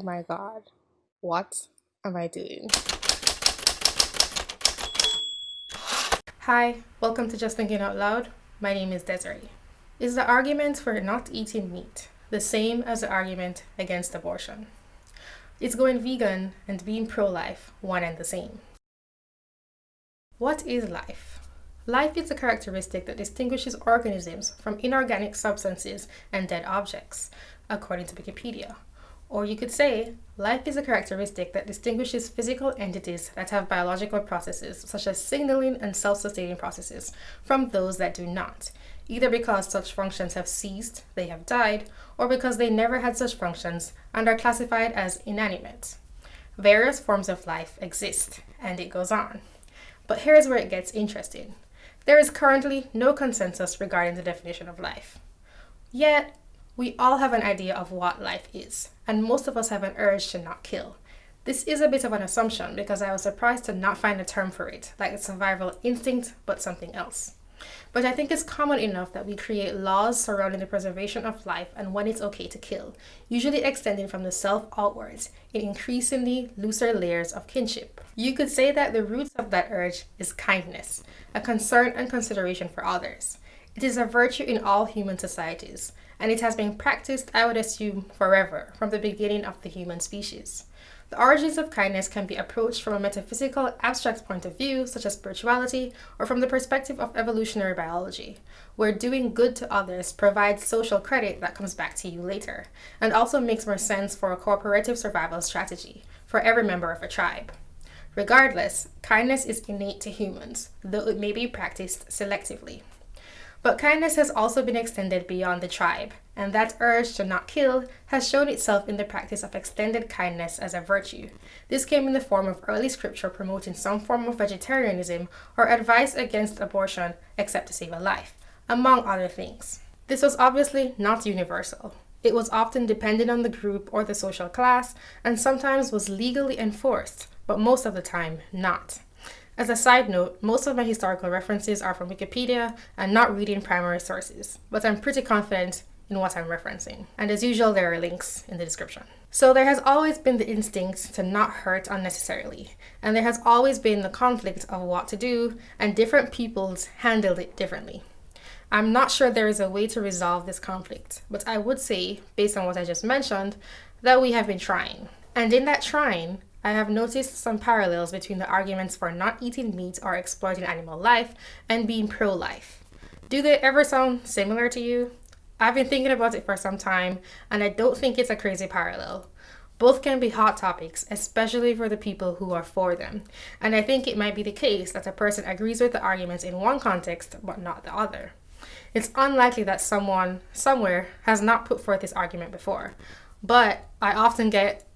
Oh my god. What am I doing? Hi, welcome to Just Thinking Out Loud. My name is Desiree. Is the argument for not eating meat the same as the argument against abortion? Is going vegan and being pro-life one and the same? What is life? Life is a characteristic that distinguishes organisms from inorganic substances and dead objects, according to Wikipedia. Or you could say, life is a characteristic that distinguishes physical entities that have biological processes, such as signaling and self-sustaining processes, from those that do not, either because such functions have ceased, they have died, or because they never had such functions and are classified as inanimate. Various forms of life exist, and it goes on. But here's where it gets interesting. There is currently no consensus regarding the definition of life. Yet, we all have an idea of what life is, and most of us have an urge to not kill. This is a bit of an assumption because I was surprised to not find a term for it, like a survival instinct, but something else. But I think it's common enough that we create laws surrounding the preservation of life and when it's okay to kill, usually extending from the self outwards in increasingly looser layers of kinship. You could say that the roots of that urge is kindness, a concern and consideration for others. It is a virtue in all human societies, and it has been practiced, I would assume, forever, from the beginning of the human species. The origins of kindness can be approached from a metaphysical, abstract point of view, such as spirituality, or from the perspective of evolutionary biology, where doing good to others provides social credit that comes back to you later, and also makes more sense for a cooperative survival strategy for every member of a tribe. Regardless, kindness is innate to humans, though it may be practiced selectively. But kindness has also been extended beyond the tribe, and that urge to not kill has shown itself in the practice of extended kindness as a virtue. This came in the form of early scripture promoting some form of vegetarianism or advice against abortion except to save a life, among other things. This was obviously not universal. It was often dependent on the group or the social class, and sometimes was legally enforced, but most of the time not. As a side note, most of my historical references are from Wikipedia and not reading primary sources, but I'm pretty confident in what I'm referencing. And as usual, there are links in the description. So there has always been the instinct to not hurt unnecessarily, and there has always been the conflict of what to do, and different peoples handled it differently. I'm not sure there is a way to resolve this conflict, but I would say, based on what I just mentioned, that we have been trying. And in that trying, I have noticed some parallels between the arguments for not eating meat or exploiting animal life and being pro-life. Do they ever sound similar to you? I've been thinking about it for some time and I don't think it's a crazy parallel. Both can be hot topics, especially for the people who are for them. And I think it might be the case that a person agrees with the arguments in one context but not the other. It's unlikely that someone somewhere has not put forth this argument before, but I often get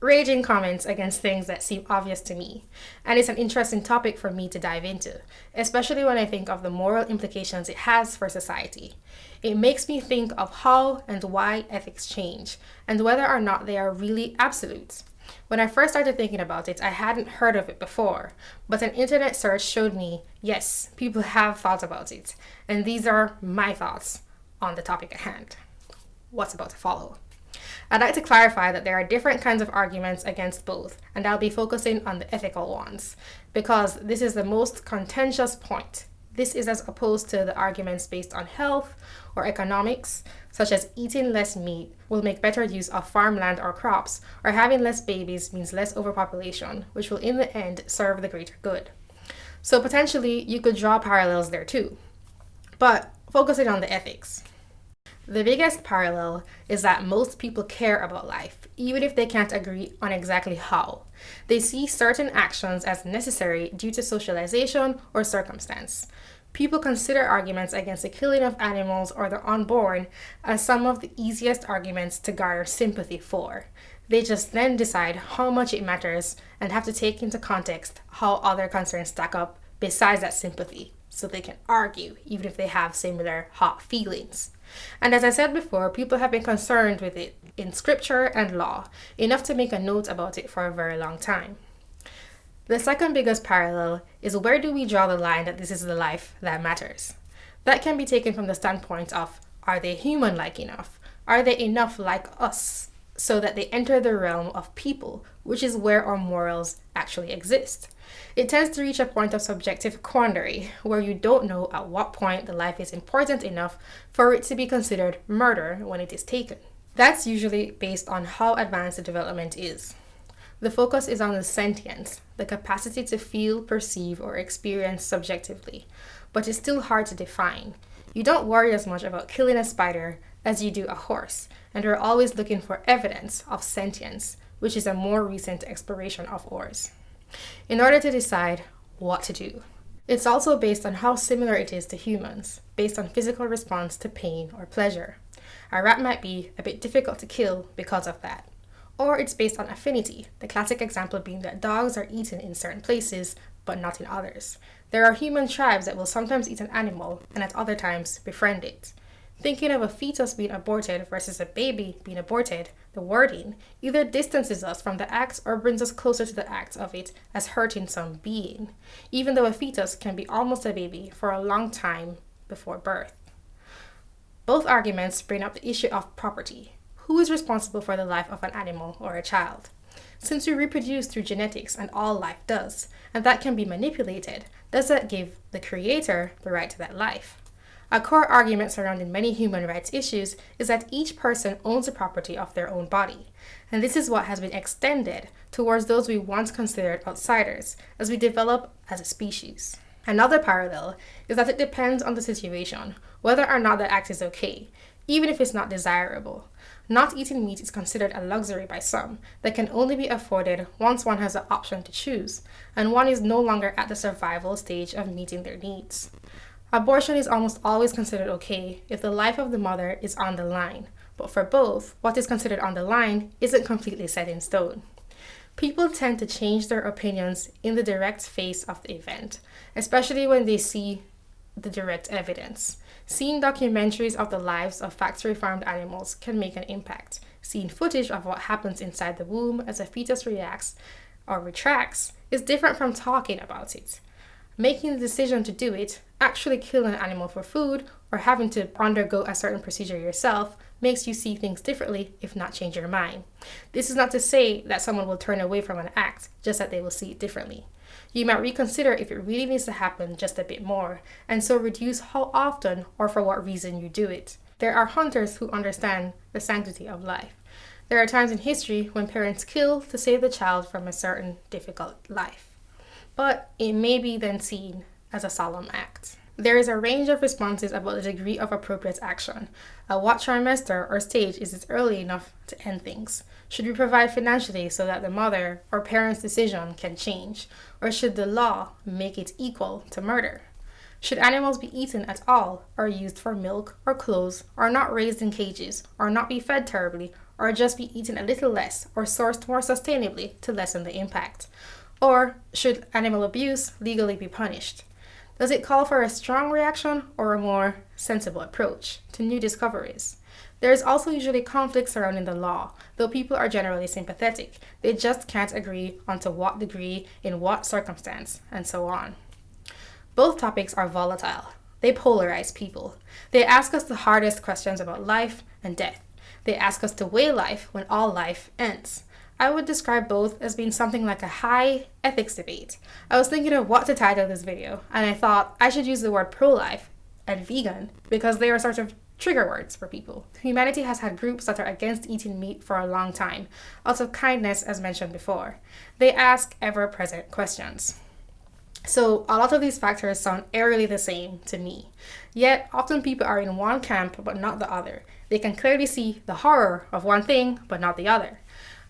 raging comments against things that seem obvious to me. And it's an interesting topic for me to dive into, especially when I think of the moral implications it has for society. It makes me think of how and why ethics change, and whether or not they are really absolute. When I first started thinking about it, I hadn't heard of it before, but an internet search showed me, yes, people have thought about it, and these are my thoughts on the topic at hand. What's about to follow? I'd like to clarify that there are different kinds of arguments against both, and I'll be focusing on the ethical ones, because this is the most contentious point. This is as opposed to the arguments based on health or economics, such as eating less meat will make better use of farmland or crops, or having less babies means less overpopulation, which will in the end serve the greater good. So potentially you could draw parallels there too. But focusing on the ethics. The biggest parallel is that most people care about life, even if they can't agree on exactly how. They see certain actions as necessary due to socialization or circumstance. People consider arguments against the killing of animals or the unborn as some of the easiest arguments to garner sympathy for. They just then decide how much it matters and have to take into context how other concerns stack up besides that sympathy, so they can argue even if they have similar hot feelings. And as I said before, people have been concerned with it in scripture and law, enough to make a note about it for a very long time. The second biggest parallel is where do we draw the line that this is the life that matters? That can be taken from the standpoint of are they human-like enough? Are they enough like us? So that they enter the realm of people, which is where our morals actually exist. It tends to reach a point of subjective quandary, where you don't know at what point the life is important enough for it to be considered murder when it is taken. That's usually based on how advanced the development is. The focus is on the sentience, the capacity to feel, perceive, or experience subjectively, but it's still hard to define. You don't worry as much about killing a spider as you do a horse, and are always looking for evidence of sentience, which is a more recent exploration of ours, in order to decide what to do. It's also based on how similar it is to humans, based on physical response to pain or pleasure. A rat might be a bit difficult to kill because of that. Or it's based on affinity, the classic example being that dogs are eaten in certain places but not in others. There are human tribes that will sometimes eat an animal and at other times befriend it. Thinking of a fetus being aborted versus a baby being aborted, the wording either distances us from the act or brings us closer to the act of it as hurting some being, even though a fetus can be almost a baby for a long time before birth. Both arguments bring up the issue of property. Who is responsible for the life of an animal or a child? Since we reproduce through genetics and all life does, and that can be manipulated, does that give the creator the right to that life? A core argument surrounding many human rights issues is that each person owns the property of their own body, and this is what has been extended towards those we once considered outsiders as we develop as a species. Another parallel is that it depends on the situation whether or not the act is okay, even if it's not desirable. Not eating meat is considered a luxury by some that can only be afforded once one has the option to choose, and one is no longer at the survival stage of meeting their needs. Abortion is almost always considered okay if the life of the mother is on the line, but for both, what is considered on the line isn't completely set in stone. People tend to change their opinions in the direct face of the event, especially when they see the direct evidence. Seeing documentaries of the lives of factory farmed animals can make an impact. Seeing footage of what happens inside the womb as a fetus reacts or retracts is different from talking about it. Making the decision to do it, actually kill an animal for food, or having to undergo a certain procedure yourself makes you see things differently, if not change your mind. This is not to say that someone will turn away from an act, just that they will see it differently. You might reconsider if it really needs to happen just a bit more, and so reduce how often or for what reason you do it. There are hunters who understand the sanctity of life. There are times in history when parents kill to save the child from a certain difficult life, but it may be then seen as a solemn act. There is a range of responses about the degree of appropriate action. At what trimester or stage is it early enough to end things? Should we provide financially so that the mother or parent's decision can change? Or should the law make it equal to murder? Should animals be eaten at all, or used for milk or clothes, or not raised in cages, or not be fed terribly, or just be eaten a little less, or sourced more sustainably to lessen the impact? Or should animal abuse legally be punished? Does it call for a strong reaction or a more sensible approach to new discoveries? There is also usually conflict surrounding the law, though people are generally sympathetic. They just can't agree on to what degree, in what circumstance, and so on. Both topics are volatile. They polarize people. They ask us the hardest questions about life and death. They ask us to weigh life when all life ends. I would describe both as being something like a high ethics debate. I was thinking of what to title this video, and I thought I should use the word pro-life and vegan because they are sort of trigger words for people. Humanity has had groups that are against eating meat for a long time, out of kindness as mentioned before. They ask ever-present questions. So a lot of these factors sound eerily the same to me. Yet often people are in one camp but not the other. They can clearly see the horror of one thing but not the other.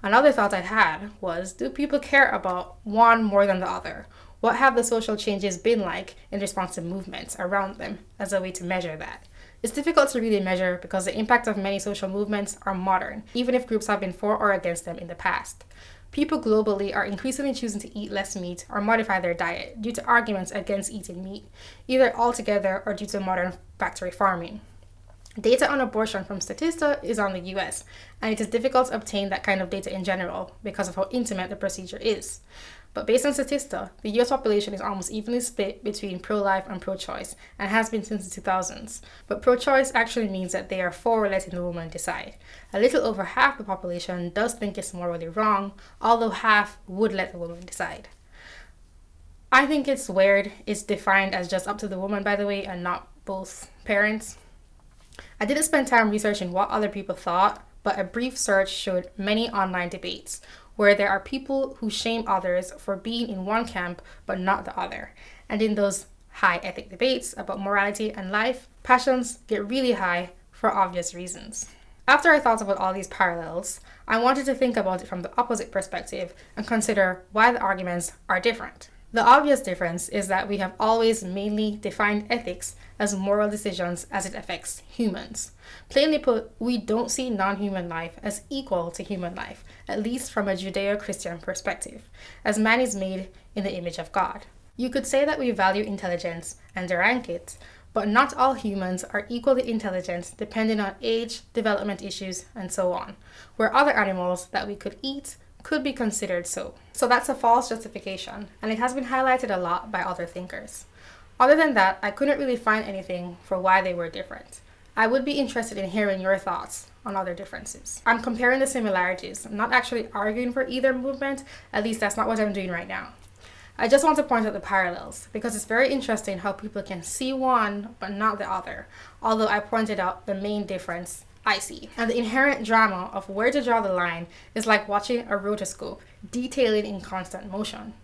Another thought I had was do people care about one more than the other? What have the social changes been like in response to movements around them as a way to measure that? It's difficult to really measure because the impact of many social movements are modern, even if groups have been for or against them in the past. People globally are increasingly choosing to eat less meat or modify their diet due to arguments against eating meat, either altogether or due to modern factory farming. Data on abortion from Statista is on the US, and it is difficult to obtain that kind of data in general because of how intimate the procedure is. But based on Statista, the US population is almost evenly split between pro life and pro choice, and has been since the 2000s. But pro choice actually means that they are for letting the woman decide. A little over half the population does think it's morally wrong, although half would let the woman decide. I think it's weird it's defined as just up to the woman, by the way, and not both parents. I didn't spend time researching what other people thought, but a brief search showed many online debates where there are people who shame others for being in one camp but not the other. And in those high ethic debates about morality and life, passions get really high for obvious reasons. After I thought about all these parallels, I wanted to think about it from the opposite perspective and consider why the arguments are different. The obvious difference is that we have always mainly defined ethics as moral decisions as it affects humans. Plainly put, we don't see non human life as equal to human life, at least from a Judeo Christian perspective, as man is made in the image of God. You could say that we value intelligence and rank it, but not all humans are equally intelligent depending on age, development issues, and so on, where other animals that we could eat could be considered so. So that's a false justification, and it has been highlighted a lot by other thinkers. Other than that, I couldn't really find anything for why they were different. I would be interested in hearing your thoughts on other differences. I'm comparing the similarities. I'm not actually arguing for either movement, at least that's not what I'm doing right now. I just want to point out the parallels because it's very interesting how people can see one but not the other, although I pointed out the main difference I see. And the inherent drama of where to draw the line is like watching a rotoscope detailing in constant motion.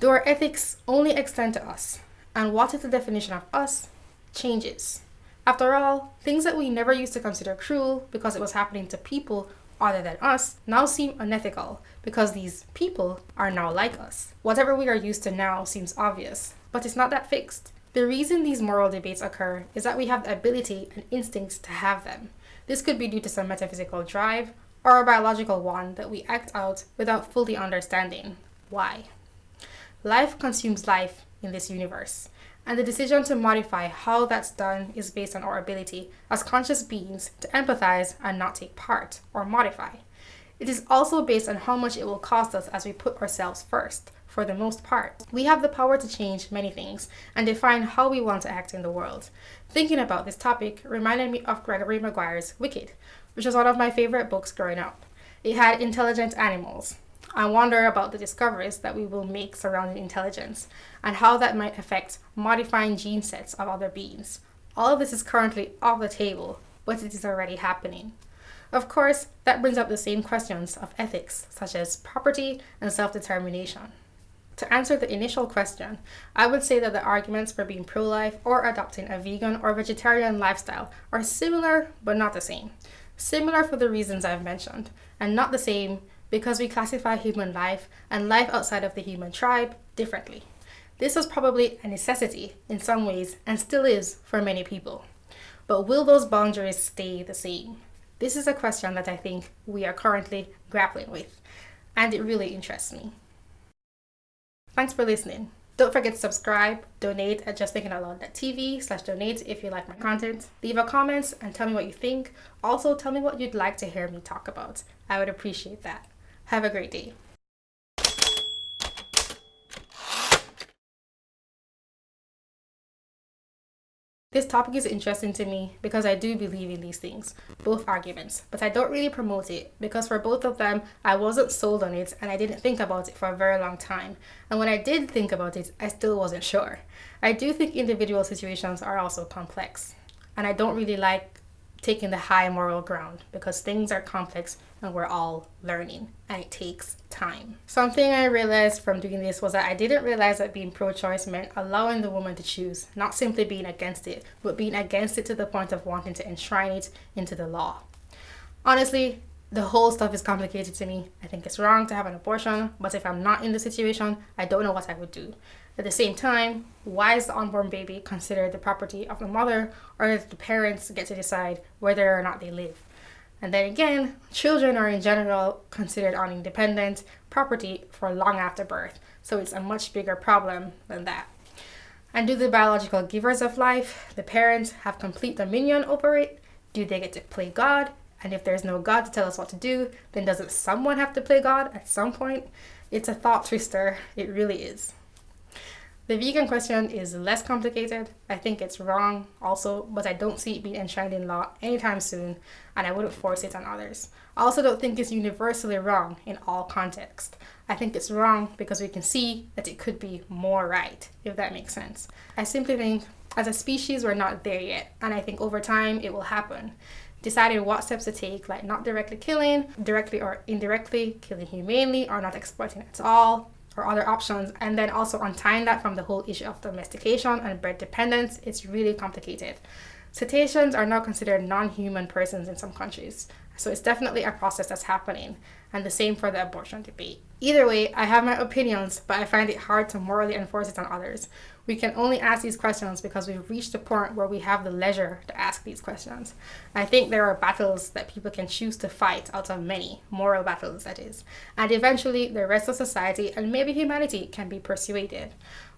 Do our ethics only extend to us? And what is the definition of us changes. After all, things that we never used to consider cruel because it was happening to people other than us now seem unethical because these people are now like us. Whatever we are used to now seems obvious, but it's not that fixed. The reason these moral debates occur is that we have the ability and instincts to have them. This could be due to some metaphysical drive or a biological one that we act out without fully understanding why. Life consumes life in this universe, and the decision to modify how that's done is based on our ability as conscious beings to empathize and not take part or modify. It is also based on how much it will cost us as we put ourselves first, for the most part. We have the power to change many things and define how we want to act in the world. Thinking about this topic reminded me of Gregory Maguire's Wicked, which was one of my favorite books growing up. It had intelligent animals. I wonder about the discoveries that we will make surrounding intelligence and how that might affect modifying gene sets of other beings. All of this is currently off the table, but it is already happening. Of course, that brings up the same questions of ethics, such as property and self determination. To answer the initial question, I would say that the arguments for being pro life or adopting a vegan or vegetarian lifestyle are similar but not the same. Similar for the reasons I've mentioned, and not the same because we classify human life and life outside of the human tribe differently. This was probably a necessity in some ways and still is for many people. But will those boundaries stay the same? This is a question that I think we are currently grappling with, and it really interests me. Thanks for listening. Don't forget to subscribe, donate at justthinkingoutloud.tv slash donate if you like my content. Leave a comment and tell me what you think. Also, tell me what you'd like to hear me talk about. I would appreciate that. Have a great day. This topic is interesting to me because I do believe in these things, both arguments, but I don't really promote it because for both of them, I wasn't sold on it and I didn't think about it for a very long time. And when I did think about it, I still wasn't sure. I do think individual situations are also complex, and I don't really like taking the high moral ground because things are complex and we're all learning and it takes time. Something I realized from doing this was that I didn't realize that being pro choice meant allowing the woman to choose, not simply being against it, but being against it to the point of wanting to enshrine it into the law. Honestly, the whole stuff is complicated to me. I think it's wrong to have an abortion, but if I'm not in the situation, I don't know what I would do. At the same time, why is the unborn baby considered the property of the mother or does the parents get to decide whether or not they live? And then again, children are in general considered on independent property for long after birth, so it's a much bigger problem than that. And do the biological givers of life, the parents, have complete dominion over it? Do they get to play God? And if there's no God to tell us what to do, then doesn't someone have to play God at some point? It's a thought twister. It really is. The vegan question is less complicated. I think it's wrong also, but I don't see it being enshrined in law anytime soon, and I wouldn't force it on others. I also don't think it's universally wrong in all contexts. I think it's wrong because we can see that it could be more right, if that makes sense. I simply think as a species, we're not there yet, and I think over time it will happen deciding what steps to take, like not directly killing, directly or indirectly killing humanely, or not exploiting at all, or other options. And then also untying that from the whole issue of domestication and bred dependence, it's really complicated. Cetaceans are now considered non-human persons in some countries. So it's definitely a process that's happening. And the same for the abortion debate. Either way, I have my opinions, but I find it hard to morally enforce it on others. We can only ask these questions because we've reached a point where we have the leisure to ask these questions. I think there are battles that people can choose to fight out of many, moral battles that is, and eventually the rest of society and maybe humanity can be persuaded.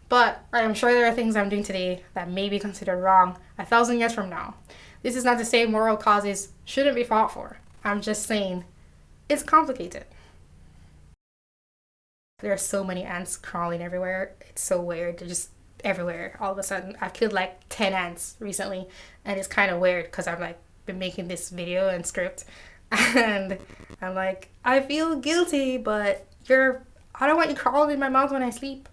But I am sure there are things I'm doing today that may be considered wrong a thousand years from now. This is not to say moral causes shouldn't be fought for. I'm just saying it's complicated. There are so many ants crawling everywhere. It's so weird. They're just everywhere all of a sudden. I've killed like 10 ants recently and it's kind of weird because I've like been making this video and script and I'm like, I feel guilty, but you're, I don't want you crawling in my mouth when I sleep.